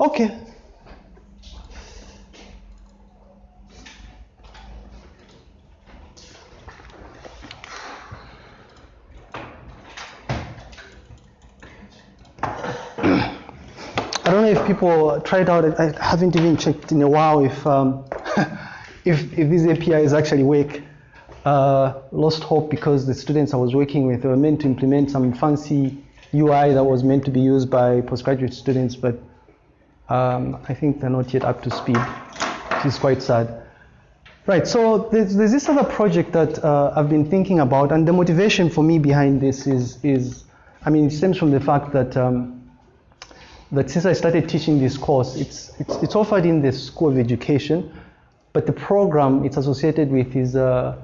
Okay. I don't know if people tried out. I haven't even checked in a while if um, if, if this API is actually work. Uh, lost hope because the students I was working with were meant to implement some fancy UI that was meant to be used by postgraduate students, but um, I think they're not yet up to speed, which is quite sad. Right, so there's, there's this other project that uh, I've been thinking about, and the motivation for me behind this is, is I mean, it stems from the fact that um, that since I started teaching this course, it's, it's, it's offered in the School of Education, but the program it's associated with is a,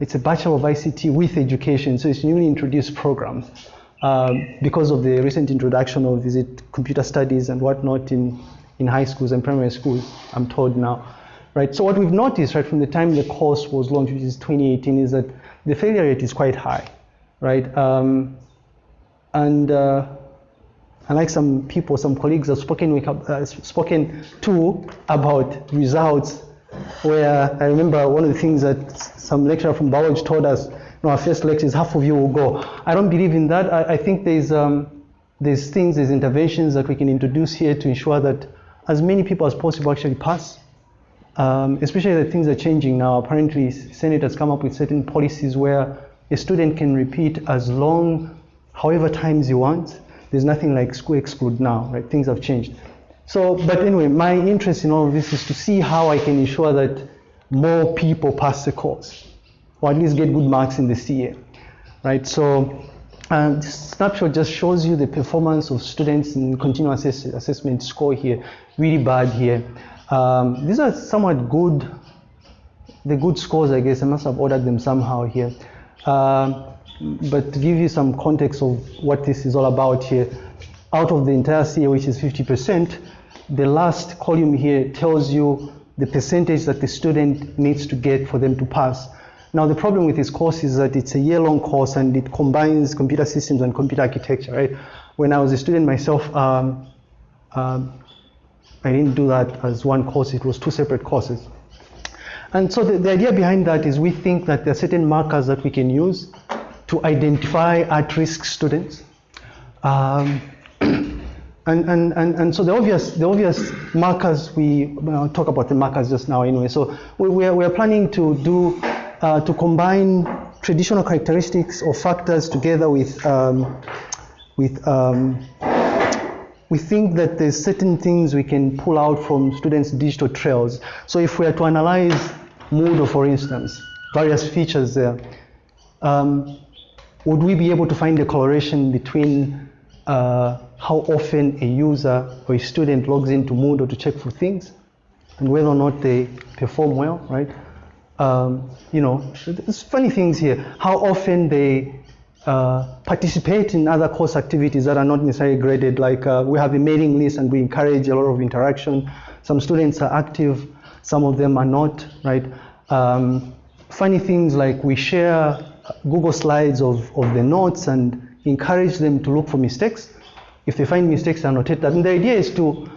it's a Bachelor of ICT with Education, so it's newly introduced program um, because of the recent introduction of is it computer studies and whatnot in, in high schools and primary schools, I'm told now. Right, so what we've noticed right from the time the course was launched, which is 2018, is that the failure rate is quite high, right? Um, and uh, unlike some people, some colleagues have spoken, with, uh, spoken to about results where I remember one of the things that some lecturer from biology told us, you our first lecture is half of you will go. I don't believe in that. I, I think there's, um, there's things, there's interventions that we can introduce here to ensure that as many people as possible actually pass. Um, especially the things are changing now. Apparently, Senate has come up with certain policies where a student can repeat as long, however times he wants. There's nothing like school exclude now, right? Things have changed. So, but anyway, my interest in all of this is to see how I can ensure that more people pass the course, or at least get good marks in the CA, right? So, um, this snapshot just shows you the performance of students in continuous assess assessment score here, really bad here. Um, these are somewhat good, the good scores, I guess. I must have ordered them somehow here. Um, but to give you some context of what this is all about here, out of the entire CA, which is 50%, the last column here tells you the percentage that the student needs to get for them to pass. Now, the problem with this course is that it's a year-long course and it combines computer systems and computer architecture, right? When I was a student myself, um, um, I didn't do that as one course, it was two separate courses. And so the, the idea behind that is we think that there are certain markers that we can use to identify at-risk students. Um, and, and, and, and so the obvious, the obvious markers, we talk about the markers just now anyway. So we, we, are, we are planning to do, uh, to combine traditional characteristics or factors together with, um, with um, we think that there's certain things we can pull out from students' digital trails. So if we are to analyze Moodle, for instance, various features there, um, would we be able to find a correlation between uh, how often a user or a student logs into Moodle to check for things and whether or not they perform well, right? Um, you know, there's funny things here. How often they uh, participate in other course activities that are not necessarily graded, like uh, we have a mailing list and we encourage a lot of interaction. Some students are active, some of them are not, right? Um, funny things like we share Google Slides of, of the notes and encourage them to look for mistakes. If they find mistakes, annotate that. And the idea is to,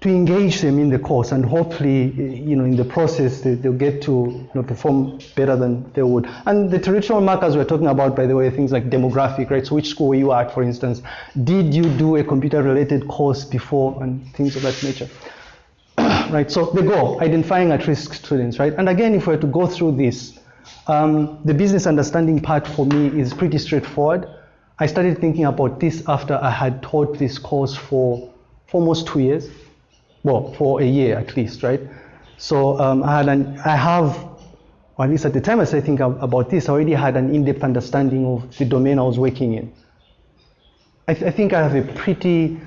to engage them in the course and hopefully, you know, in the process, they, will get to you know, perform better than they would. And the traditional markers we're talking about, by the way, things like demographic, right? So which school were you at, for instance? Did you do a computer-related course before and things of that nature? right, so the goal, identifying at-risk students, right? And again, if we were to go through this, um, the business understanding part for me is pretty straightforward. I started thinking about this after I had taught this course for almost two years. Well, for a year at least, right? So um, I had an, I have, or at least at the time I started thinking about this, I already had an in-depth understanding of the domain I was working in. I, th I think I have a pretty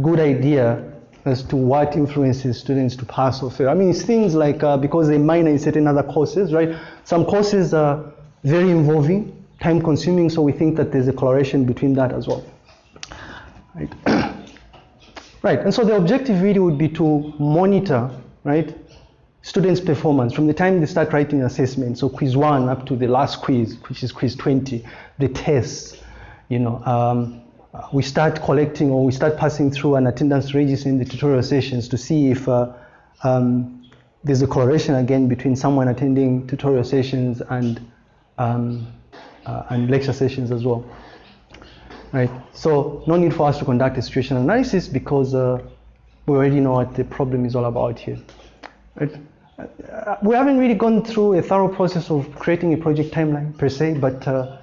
good idea as to what influences students to pass or fail. I mean, it's things like uh, because they minor in certain other courses, right? Some courses are very involving, time consuming, so we think that there's a correlation between that as well. Right? right, and so the objective really would be to monitor, right, students' performance from the time they start writing assessment, so quiz one up to the last quiz, which is quiz 20, the tests, you know, um, we start collecting or we start passing through an attendance register in the tutorial sessions to see if uh, um, there's a correlation again between someone attending tutorial sessions and um, uh, and lecture sessions as well. Right. So no need for us to conduct a situational analysis because uh, we already know what the problem is all about here. Right. Uh, we haven't really gone through a thorough process of creating a project timeline per se, but uh,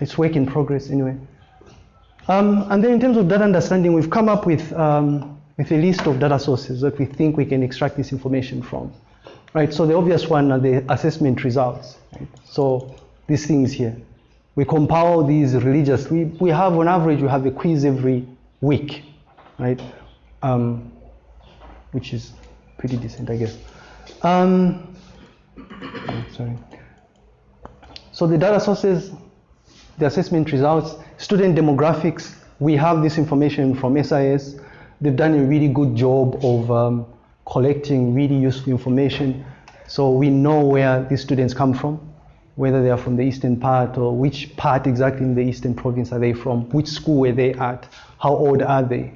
it's work in progress anyway. Um, and then in terms of data understanding, we've come up with, um, with a list of data sources that we think we can extract this information from. Right, so the obvious one are the assessment results. Right? So these things here. We compile these religious, we, we have on average, we have a quiz every week, right? Um, which is pretty decent, I guess. Um, sorry. So the data sources, the assessment results, student demographics, we have this information from SIS. They've done a really good job of um, collecting really useful information. So we know where these students come from, whether they are from the eastern part or which part exactly in the eastern province are they from, which school were they at, how old are they,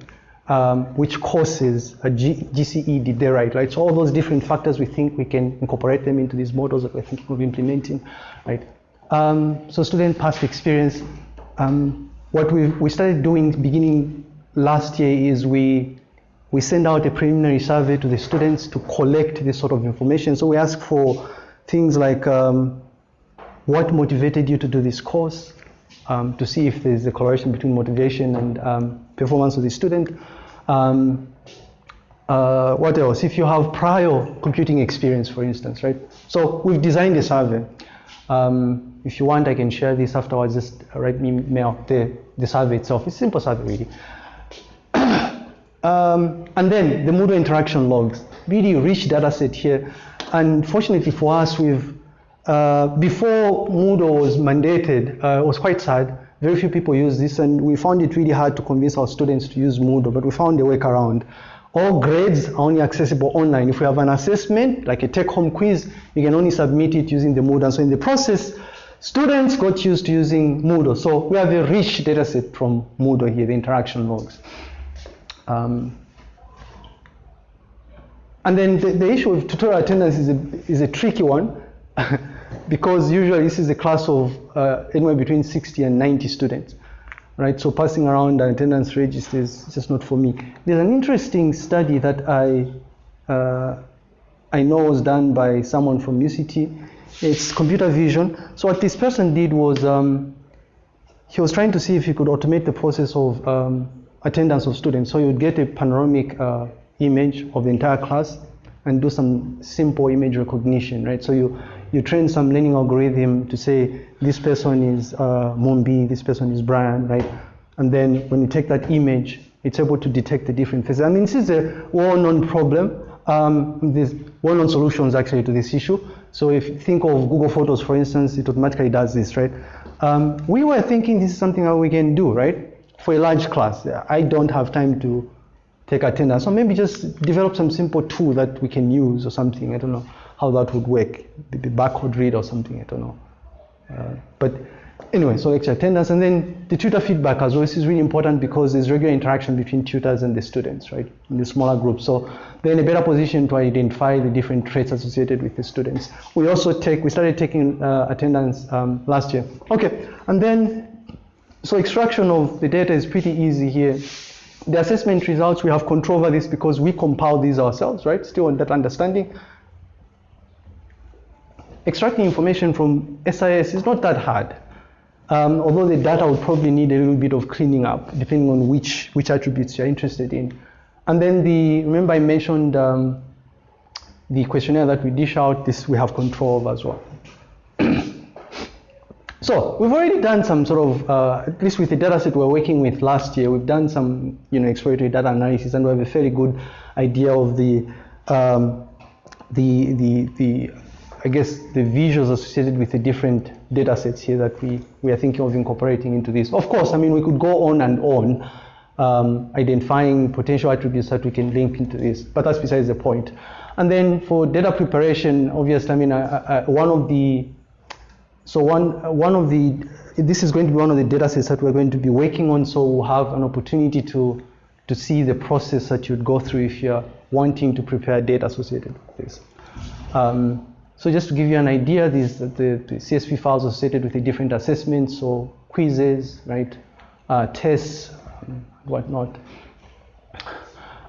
um, which courses, a G GCE did they write, right? So all those different factors, we think we can incorporate them into these models that we're thinking of implementing, right? Um, so student past experience, um, what we we started doing beginning last year is we we send out a preliminary survey to the students to collect this sort of information. So we ask for things like um, what motivated you to do this course, um, to see if there's a correlation between motivation and um, performance of the student. Um, uh, what else? If you have prior computing experience, for instance, right? So we've designed a survey. Um, if you want, I can share this afterwards. Just write me mail the, the survey itself. It's a simple survey, really. Um, and then the Moodle interaction logs, really rich data set here. And fortunately for us, we've, uh, before Moodle was mandated, uh, it was quite sad. Very few people use this, and we found it really hard to convince our students to use Moodle, but we found a workaround. All grades are only accessible online. If we have an assessment, like a take-home quiz, you can only submit it using the Moodle. And so in the process, students got used to using Moodle. So we have a rich data set from Moodle here, the interaction logs. Um, and then the, the, issue of tutorial attendance is a, is a tricky one because usually this is a class of uh, anywhere between 60 and 90 students, right? So passing around an attendance register is just not for me. There's an interesting study that I, uh, I know was done by someone from UCT. It's computer vision. So what this person did was um, he was trying to see if he could automate the process of um, attendance of students. So you'd get a panoramic uh, image of the entire class and do some simple image recognition, right? So you, you train some learning algorithm to say this person is uh, Mombi, this person is Brian, right? And then when you take that image, it's able to detect the different faces. I mean, this is a well-known problem. Um, there's well-known solutions actually to this issue. So if you think of Google Photos, for instance, it automatically does this, right? Um, we were thinking this is something that we can do, right? For a large class, I don't have time to take attendance. So maybe just develop some simple tool that we can use or something. I don't know how that would work. Maybe barcode read or something. I don't know. Uh, but anyway, so lecture attendance and then the tutor feedback as well. This is really important because there's regular interaction between tutors and the students, right? In the smaller groups. So they're in a better position to identify the different traits associated with the students. We also take, we started taking uh, attendance um, last year. Okay, and then, so extraction of the data is pretty easy here. The assessment results, we have control over this because we compile these ourselves, right? Still on that understanding. Extracting information from SIS is not that hard. Um, although the data would probably need a little bit of cleaning up, depending on which, which attributes you're interested in. And then the, remember I mentioned um, the questionnaire that we dish out, this we have control of as well. so we've already done some sort of, uh, at least with the data set we we're working with last year, we've done some you know, exploratory data analysis and we have a fairly good idea of the, um, the, the, the, I guess, the visuals associated with the different data sets here that we, we are thinking of incorporating into this. Of course, I mean, we could go on and on um, identifying potential attributes that we can link into this, but that's besides the point. And then for data preparation, obviously, I mean, I, I, one of the so one, one of the, this is going to be one of the data sets that we're going to be working on, so we'll have an opportunity to, to see the process that you'd go through if you're wanting to prepare data associated with this. Um, so just to give you an idea, these the, the CSV files are associated with the different assessments, so quizzes, right, uh, tests, whatnot.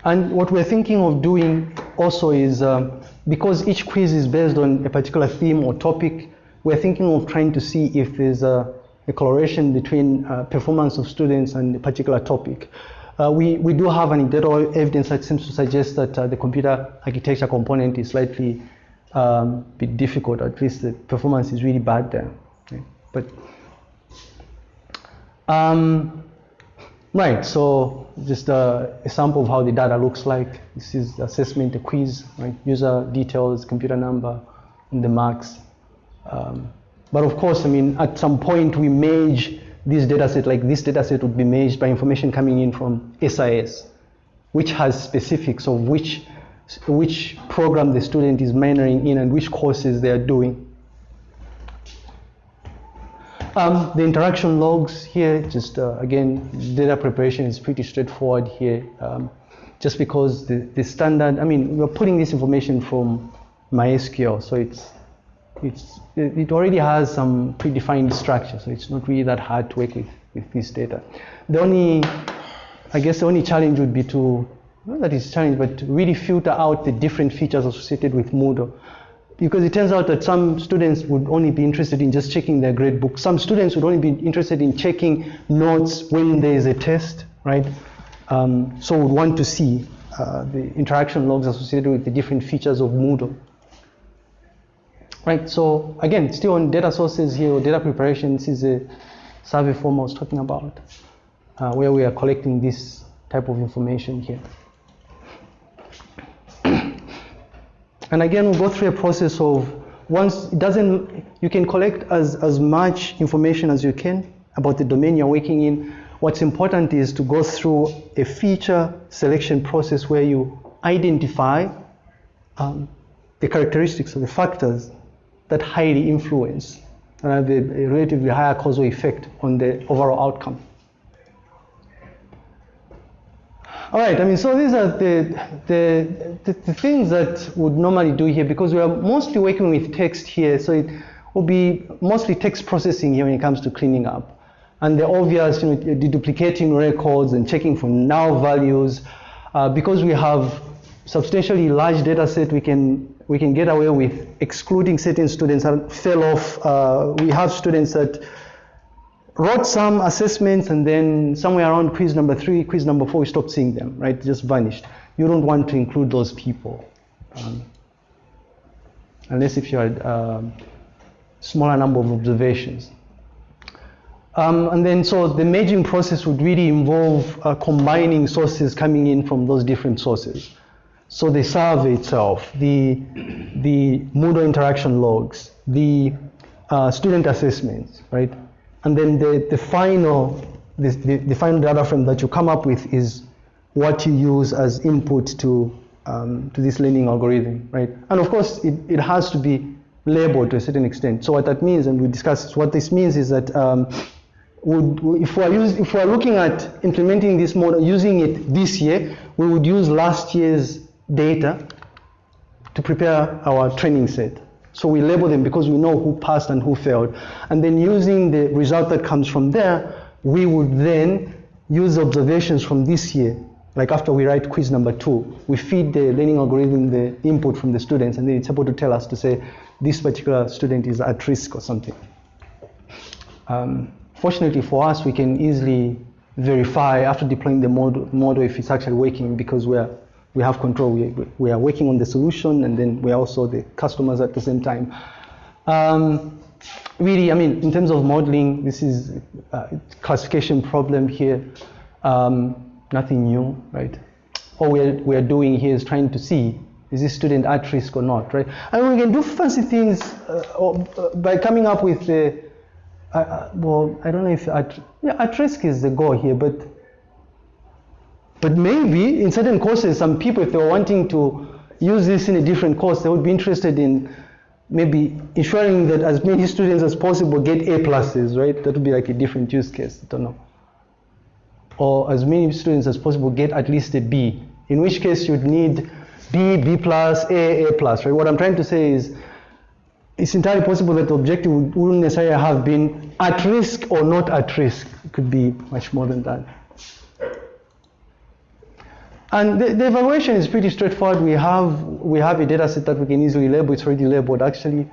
And what we're thinking of doing also is, um, because each quiz is based on a particular theme or topic, we're thinking of trying to see if there's a, a correlation between uh, performance of students and a particular topic. Uh, we, we do have anecdotal evidence that seems to suggest that uh, the computer architecture component is slightly um, bit difficult, at least the performance is really bad there. Okay? But um, right, so just a, a, sample of how the data looks like. This is assessment, a quiz, right? User details, computer number, and the marks. Um, but of course, I mean, at some point we merge this data set, like this data set would be merged by information coming in from SIS, which has specifics of which, which program the student is minoring in and which courses they are doing. Um, the interaction logs here, just uh, again, data preparation is pretty straightforward here. Um, just because the, the standard, I mean, we're putting this information from MySQL, so it's it's, it already has some predefined structure, so it's not really that hard to work with, with this data. The only, I guess the only challenge would be to, that it's challenge, but really filter out the different features associated with Moodle. Because it turns out that some students would only be interested in just checking their grade book. Some students would only be interested in checking notes when there is a test, right? Um, so would want to see uh, the interaction logs associated with the different features of Moodle. Right, so again, still on data sources here, or data preparation, this is a survey form I was talking about, uh, where we are collecting this type of information here. And again, we'll go through a process of once it doesn't, you can collect as, as much information as you can about the domain you're working in. What's important is to go through a feature selection process where you identify um, the characteristics or the factors that highly influence and have a, a relatively higher causal effect on the overall outcome. All right, I mean, so these are the, the, the, the, things that would normally do here because we are mostly working with text here, so it will be mostly text processing here when it comes to cleaning up. And the obvious, you know, deduplicating records and checking for null values. Uh, because we have substantially large data set, we can we can get away with excluding certain students that fell off. Uh, we have students that wrote some assessments and then somewhere around quiz number three, quiz number four, we stopped seeing them, right? Just vanished. You don't want to include those people. Um, unless if you had a um, smaller number of observations. Um, and then so the merging process would really involve uh, combining sources coming in from those different sources. So the survey itself, the, the Moodle interaction logs, the uh, student assessments, right? And then the, the final, the, the, the, final data frame that you come up with is what you use as input to, um, to this learning algorithm, right? And of course, it, it has to be labeled to a certain extent. So what that means, and we discussed, what this means is that um, would, if, we're use, if we're looking at implementing this model, using it this year, we would use last year's data to prepare our training set. So we label them because we know who passed and who failed. And then using the result that comes from there, we would then use observations from this year. Like after we write quiz number two, we feed the learning algorithm the input from the students, and then it's able to tell us to say this particular student is at risk or something. Um, fortunately for us, we can easily verify after deploying the model, model if it's actually working because we're we have control. We, we are working on the solution and then we are also the customers at the same time. Um, really, I mean, in terms of modeling, this is a classification problem here. Um, nothing new, right? All we're, we're doing here is trying to see is this student at risk or not, right? And we can do fancy things uh, uh, by coming up with uh, uh, well, I don't know if at, yeah, at risk is the goal here, but but maybe in certain courses, some people, if they were wanting to use this in a different course, they would be interested in maybe ensuring that as many students as possible get A pluses, right? That would be like a different use case. I don't know. Or as many students as possible get at least a B, in which case you'd need B, B plus, A, A plus, right? What I'm trying to say is it's entirely possible that the objective wouldn't necessarily have been at risk or not at risk. It could be much more than that. And the, the, evaluation is pretty straightforward. We have, we have a data set that we can easily label. It's already labeled actually.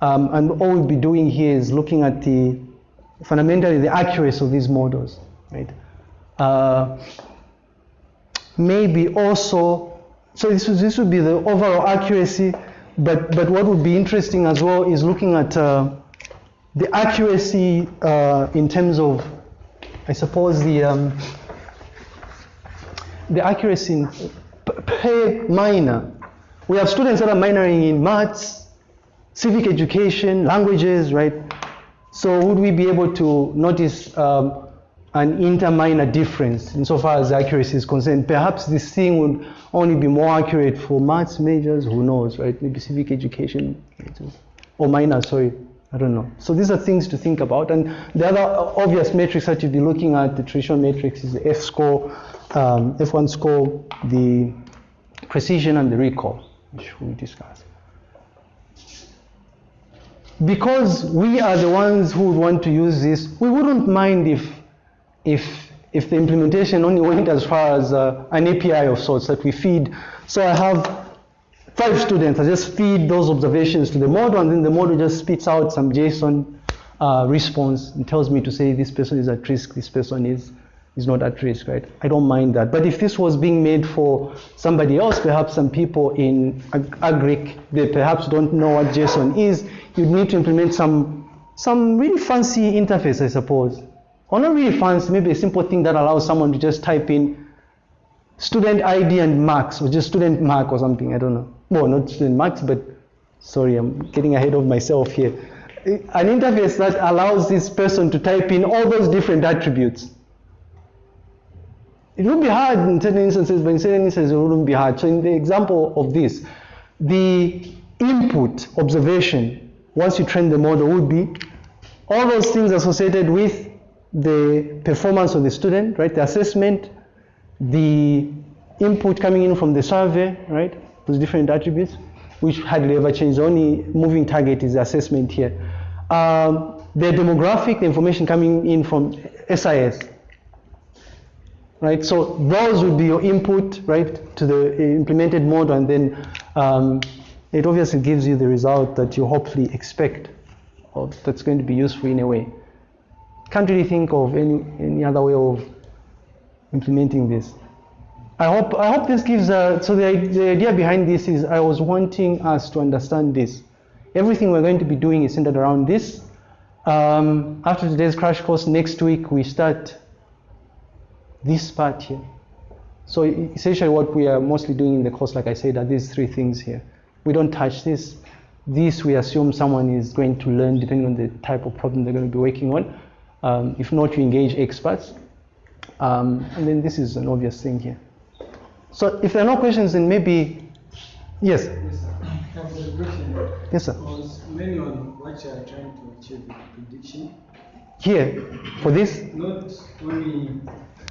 Um, and all we'll be doing here is looking at the, fundamentally the accuracy of these models, right? Uh, maybe also, so this, this would be the overall accuracy, but, but what would be interesting as well is looking at uh, the accuracy uh, in terms of, I suppose, the, um, the accuracy in per minor. We have students that are minoring in maths, civic education, languages, right? So would we be able to notice um, an inter-minor difference insofar as accuracy is concerned? Perhaps this thing would only be more accurate for maths majors, who knows, right? Maybe civic education, or minor, sorry, I don't know. So these are things to think about. And the other obvious metrics that you'd be looking at, the traditional metrics is the F-score, um, F1 score, the precision and the recall, which we discussed. Because we are the ones who would want to use this, we wouldn't mind if, if, if the implementation only went as far as uh, an API of sorts that we feed. So I have five students, I just feed those observations to the model and then the model just spits out some JSON uh, response and tells me to say this person is at risk, this person is is not at risk, right? I don't mind that. But if this was being made for somebody else, perhaps some people in Agric, they perhaps don't know what JSON is, you'd need to implement some, some really fancy interface, I suppose. Or not really fancy, maybe a simple thing that allows someone to just type in student ID and marks, or just student mark or something, I don't know. Well, not student marks, but sorry, I'm getting ahead of myself here. An interface that allows this person to type in all those different attributes it would be hard in certain instances, but in certain instances it wouldn't be hard. So in the example of this, the input observation, once you train the model, would be all those things associated with the performance of the student, right? The assessment, the input coming in from the survey, right? Those different attributes, which hardly ever change. The only moving target is the assessment here. Um, the demographic, the information coming in from SIS, right? So those would be your input, right, to the implemented model, and then um, it obviously gives you the result that you hopefully expect, or that's going to be useful in a way. Can't really think of any any other way of implementing this. I hope I hope this gives. Uh, so the the idea behind this is I was wanting us to understand this. Everything we're going to be doing is centered around this. Um, after today's crash course, next week we start this part here. So essentially what we are mostly doing in the course, like I said, are these three things here. We don't touch this. This we assume someone is going to learn depending on the type of problem they're going to be working on. Um, if not, you engage experts. Um, and then this is an obvious thing here. So if there are no questions, then maybe, yes? Yes, sir. Yes, sir. Was mainly on what you are trying to achieve with prediction, Here, for this? not only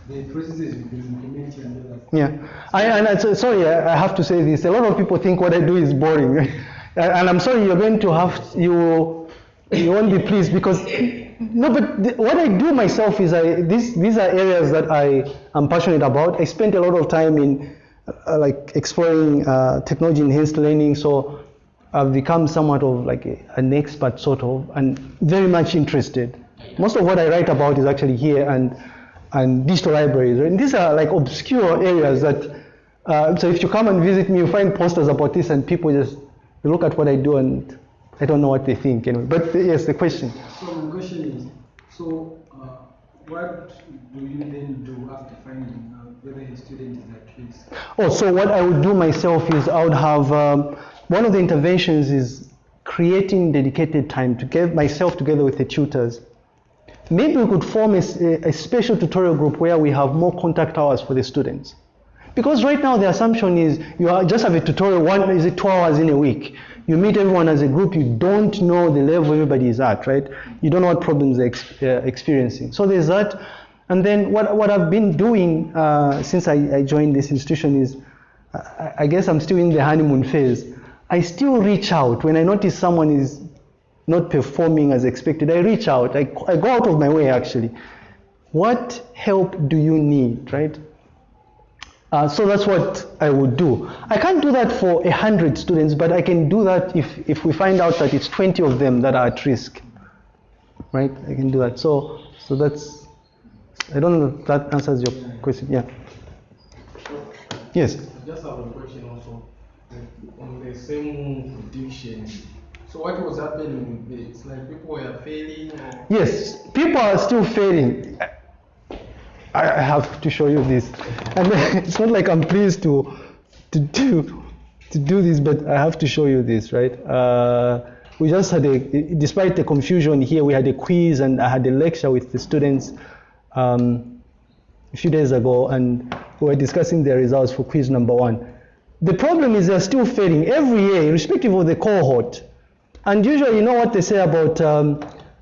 the processes you've been implementing and. Yeah, I, and I, so- sorry, I I have to say this. A lot of people think what I do is boring, and I'm sorry you're going to have you you won't be pleased because no, but the, what I do myself is I these these are areas that I am passionate about. I spent a lot of time in uh, like exploring uh, technology enhanced learning, so I've become somewhat of like a, an expert sort of, and very much interested. Most of what I write about is actually here and and digital libraries. And these are like obscure areas that, uh, so if you come and visit me, you find posters about this and people just look at what I do and I don't know what they think anyway. But uh, yes, the question. So my question is, so uh, what do you then do after finding out whether a student is at risk? Oh, so what I would do myself is I would have, um, one of the interventions is creating dedicated time to get myself together with the tutors. Maybe we could form a special tutorial group where we have more contact hours for the students. Because right now the assumption is you are, just have a tutorial, one is it two hours in a week. You meet everyone as a group, you don't know the level everybody is at, right? You don't know what problems they're ex- uh, experiencing. So there's that. And then what, what I've been doing uh, since I, I joined this institution is, I, I guess I'm still in the honeymoon phase. I still reach out when I notice someone is not performing as expected. I reach out. I, I go out of my way actually. What help do you need, right? Uh, so that's what I would do. I can't do that for a hundred students, but I can do that if, if we find out that it's 20 of them that are at risk, right? I can do that. So, so that's, I don't know if that answers your question. Yeah. Yes. I just have a question also on the same prediction. So what was happening? It's like people were failing or Yes, people are still failing. I have to show you this, and it's not like I'm pleased to to do to do this, but I have to show you this, right? Uh, we just had a, despite the confusion here, we had a quiz and I had a lecture with the students um, a few days ago, and we were discussing the results for quiz number one. The problem is they're still failing every year, irrespective of the cohort. And usually, you know what they say about um,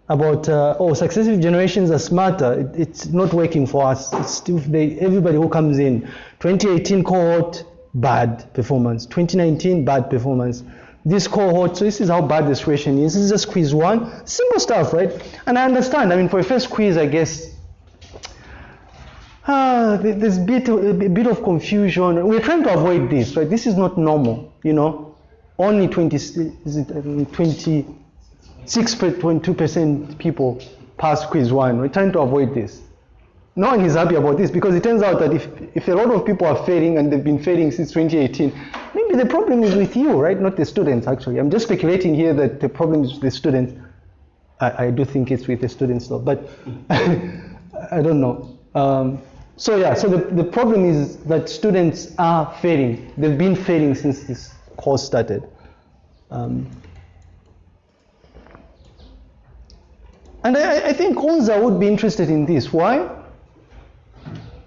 about uh, oh, successive generations are smarter. It, it's not working for us. It's still they, everybody who comes in. 2018 cohort bad performance. 2019 bad performance. This cohort. So this is how bad the situation is. This is just quiz one. Simple stuff, right? And I understand. I mean, for a first quiz, I guess Ah, there's a bit, a bit of confusion. We're trying to avoid this, right? This is not normal, you know. Only 20, is it um, 26.2% people pass quiz one. We're trying to avoid this. No one is happy about this because it turns out that if, if a lot of people are failing and they've been failing since 2018, maybe the problem is with you, right? Not the students, actually. I'm just speculating here that the problem is with the students. I, I do think it's with the students though, but I don't know. Um, so yeah, so the, the problem is that students are failing. They've been failing since this course started. Um, and I, I think UNZA would be interested in this. Why?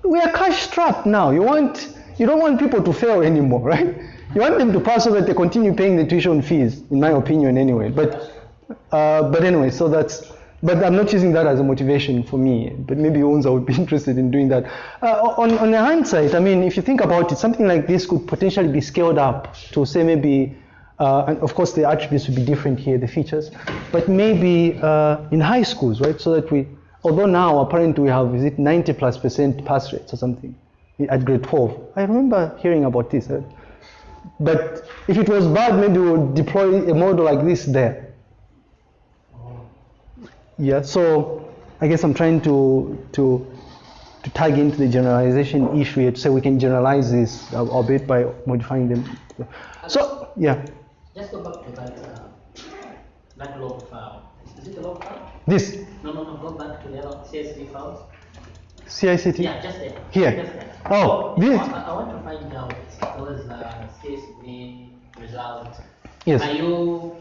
We are cash strapped now. You want, you don't want people to fail anymore, right? You want them to pass so that they continue paying the tuition fees, in my opinion, anyway. But uh, but anyway, so that's. But I'm not using that as a motivation for me. But maybe UNZA would be interested in doing that. Uh, on, on the hindsight, I mean, if you think about it, something like this could potentially be scaled up to say maybe, uh, and of course the attributes would be different here, the features, but maybe uh, in high schools, right? So that we, although now apparently we have, is it 90 plus percent pass rates or something at grade 12. I remember hearing about this. uh, but if it was bad, maybe we would deploy a model like this there. Yeah, so I guess I'm trying to to to tag into the generalization issue here to say we can generalize this a, a bit by modifying them. So yeah, Just go back to that, uh, that log file. Is it the log file? this No, no, no, go back to the other CSV files. CICT. Yeah, just there. Here. Just there. Oh, I, this. I want to find out those uh, CSV results. Yes. Are you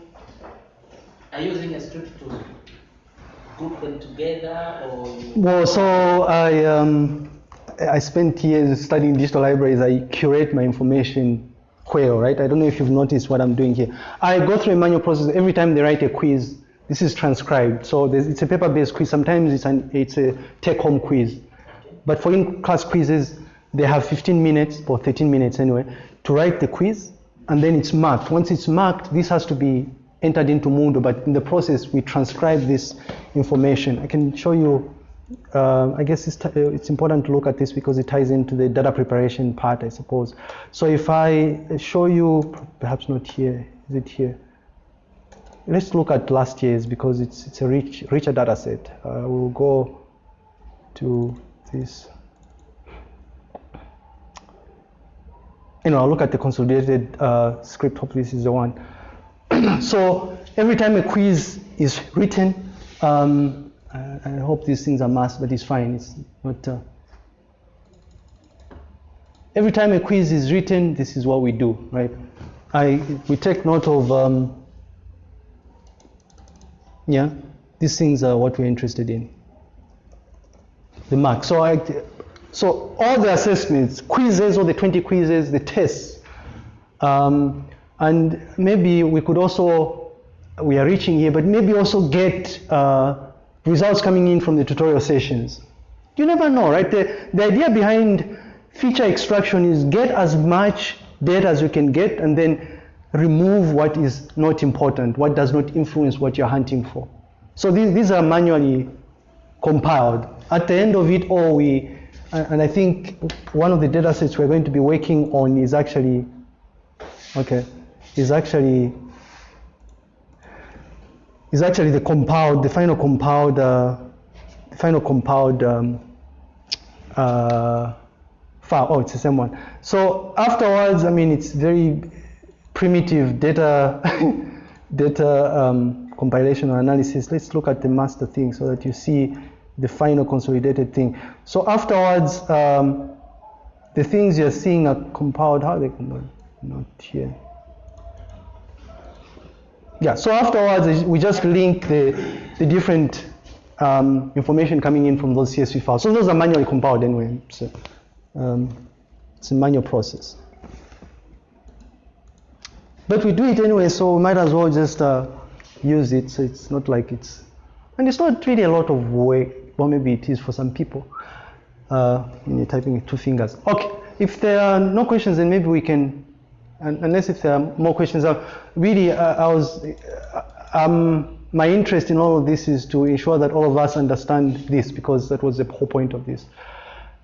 are you using a script to group them together or Well, so I um, I spent years studying digital libraries. I curate my information query, right? I don't know if you've noticed what I'm doing here. I go through a manual process every time they write a quiz. This is transcribed, so it's a paper-based quiz. Sometimes it's an it's a take-home quiz, but for in-class quizzes, they have 15 minutes or 13 minutes anyway to write the quiz, and then it's marked. Once it's marked, this has to be entered into Moodle, but in the process, we transcribe this information. I can show you uh, I guess it's, uh, it's important to look at this because it ties into the data preparation part, I suppose. So if I show you, perhaps not here, is it here? Let's look at last year's because it's, it's a rich, richer data set. Uh, we'll go to this. You know, I'll look at the consolidated uh, script. Hopefully, this is the one. so every time a quiz is written, um, I, I hope these things are masked, but it's fine. It's not. Uh, every time a quiz is written, this is what we do, right? I we take note of. Um, yeah, these things are what we're interested in. The mark. So I, so all the assessments, quizzes, all the 20 quizzes, the tests, um, And maybe we could also, we are reaching here, but maybe also get uh, results coming in from the tutorial sessions. You never know, right? The, the idea behind feature extraction is get as much data as you can get and then remove what is not important, what does not influence what you're hunting for. So these, these are manually compiled. At the end of it all, we, and I think one of the data sets we're going to be working on is actually, okay, is actually, is actually the compiled, the final compiled, uh, the final compiled um, uh, file. Oh, it's the same one. So afterwards, I mean, it's very primitive data, data um, compilation or analysis. Let's look at the master thing so that you see the final consolidated thing. So afterwards, um, the things you're seeing are compiled. How are they compiled? Not here. Yeah, so afterwards, we just link the, the different um, information coming in from those CSV files. So those are manually compiled anyway. So um, it's a manual process. But we do it anyway, so we might as well just uh, use it. So it's not like it's, and it's not really a lot of work. Well, maybe it is for some people uh, you're typing with two fingers. Okay, if there are no questions, then maybe we can, unless if there are more questions. Uh, really, uh, I was, um, my interest in all of this is to ensure that all of us understand this because that was the whole point of this.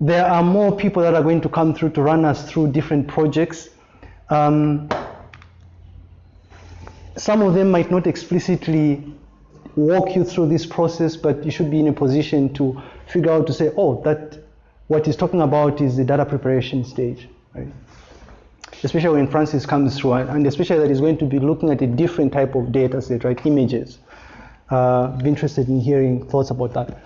There are more people that are going to come through to run us through different projects. Um, some of them might not explicitly walk you through this process, but you should be in a position to figure out to say, oh, that what he's talking about is the data preparation stage, right? Especially when Francis comes through, and especially that he's going to be looking at a different type of data set, right? Images. Uh, be interested in hearing thoughts about that.